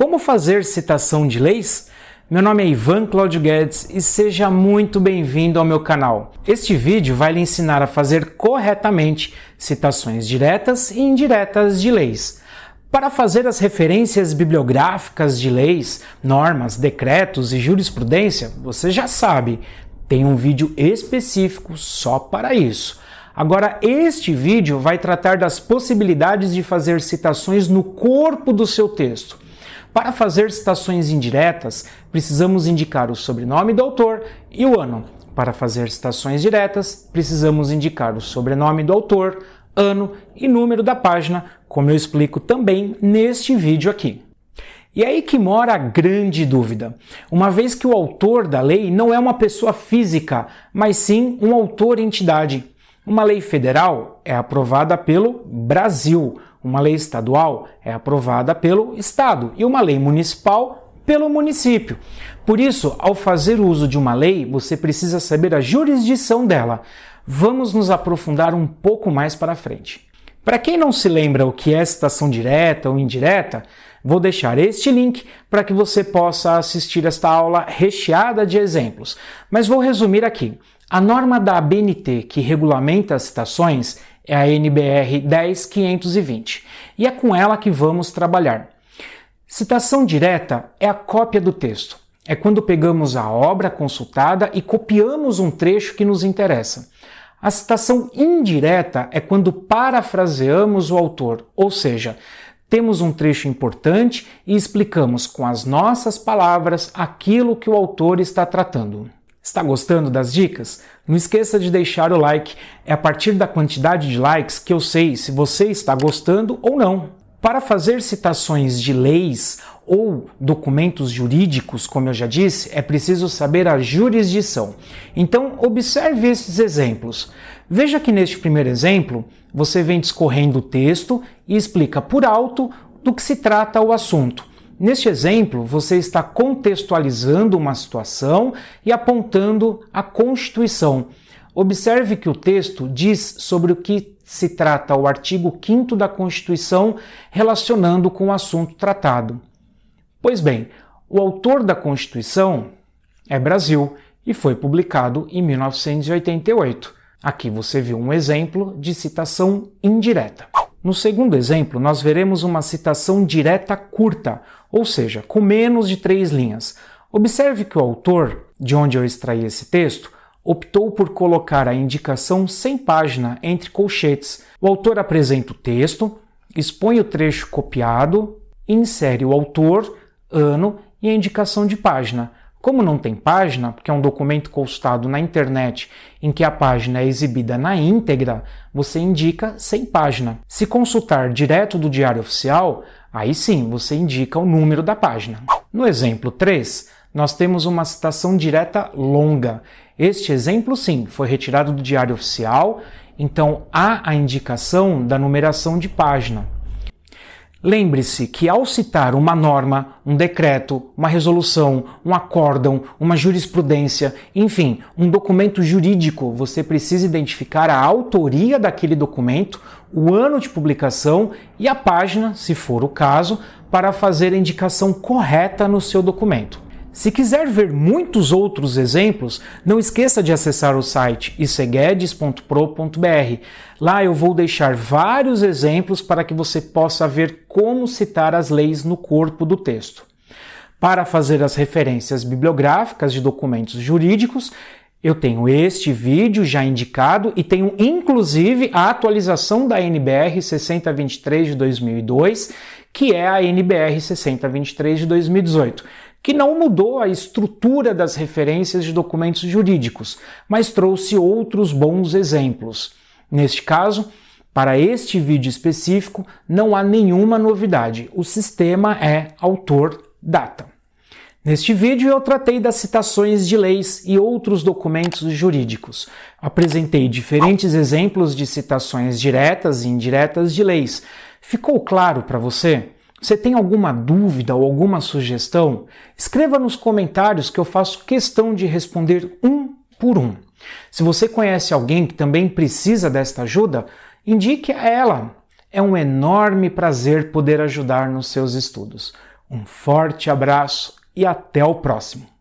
Como fazer citação de leis? Meu nome é Ivan Claudio Guedes e seja muito bem-vindo ao meu canal. Este vídeo vai lhe ensinar a fazer corretamente citações diretas e indiretas de leis. Para fazer as referências bibliográficas de leis, normas, decretos e jurisprudência, você já sabe, tem um vídeo específico só para isso. Agora, este vídeo vai tratar das possibilidades de fazer citações no corpo do seu texto. Para fazer citações indiretas, precisamos indicar o sobrenome do autor e o ano. Para fazer citações diretas, precisamos indicar o sobrenome do autor, ano e número da página, como eu explico também neste vídeo aqui. E é aí que mora a grande dúvida, uma vez que o autor da lei não é uma pessoa física, mas sim um autor-entidade. Uma lei federal é aprovada pelo Brasil, uma lei estadual é aprovada pelo Estado e uma lei municipal pelo município. Por isso, ao fazer uso de uma lei, você precisa saber a jurisdição dela. Vamos nos aprofundar um pouco mais para frente. Para quem não se lembra o que é citação direta ou indireta, vou deixar este link para que você possa assistir esta aula recheada de exemplos. Mas vou resumir aqui. A norma da ABNT que regulamenta as citações é a NBR 10520 e é com ela que vamos trabalhar. Citação direta é a cópia do texto. É quando pegamos a obra consultada e copiamos um trecho que nos interessa. A citação indireta é quando parafraseamos o autor, ou seja, temos um trecho importante e explicamos com as nossas palavras aquilo que o autor está tratando. Está gostando das dicas? Não esqueça de deixar o like. É a partir da quantidade de likes que eu sei se você está gostando ou não. Para fazer citações de leis ou documentos jurídicos, como eu já disse, é preciso saber a jurisdição. Então, observe esses exemplos. Veja que neste primeiro exemplo, você vem discorrendo o texto e explica por alto do que se trata o assunto. Neste exemplo, você está contextualizando uma situação e apontando a Constituição. Observe que o texto diz sobre o que se trata o artigo 5 da Constituição relacionando com o assunto tratado. Pois bem, o autor da Constituição é Brasil e foi publicado em 1988. Aqui você viu um exemplo de citação indireta. No segundo exemplo, nós veremos uma citação direta curta, ou seja, com menos de três linhas. Observe que o autor, de onde eu extraí esse texto, optou por colocar a indicação sem página entre colchetes. O autor apresenta o texto, expõe o trecho copiado, insere o autor, ano e a indicação de página. Como não tem página, porque é um documento constado na internet em que a página é exibida na íntegra, você indica sem página. Se consultar direto do Diário Oficial, aí sim você indica o número da página. No exemplo 3, nós temos uma citação direta longa. Este exemplo, sim, foi retirado do Diário Oficial, então há a indicação da numeração de página. Lembre-se que ao citar uma norma, um decreto, uma resolução, um acórdão, uma jurisprudência, enfim, um documento jurídico, você precisa identificar a autoria daquele documento, o ano de publicação e a página, se for o caso, para fazer a indicação correta no seu documento. Se quiser ver muitos outros exemplos, não esqueça de acessar o site iceguedes.pro.br. Lá eu vou deixar vários exemplos para que você possa ver como citar as leis no corpo do texto. Para fazer as referências bibliográficas de documentos jurídicos, eu tenho este vídeo já indicado e tenho inclusive a atualização da NBR 6023 de 2002, que é a NBR 6023 de 2018 que não mudou a estrutura das referências de documentos jurídicos, mas trouxe outros bons exemplos. Neste caso, para este vídeo específico, não há nenhuma novidade. O sistema é autor-data. Neste vídeo eu tratei das citações de leis e outros documentos jurídicos. Apresentei diferentes exemplos de citações diretas e indiretas de leis. Ficou claro para você? Você tem alguma dúvida ou alguma sugestão? Escreva nos comentários que eu faço questão de responder um por um. Se você conhece alguém que também precisa desta ajuda, indique a ela. É um enorme prazer poder ajudar nos seus estudos. Um forte abraço e até o próximo!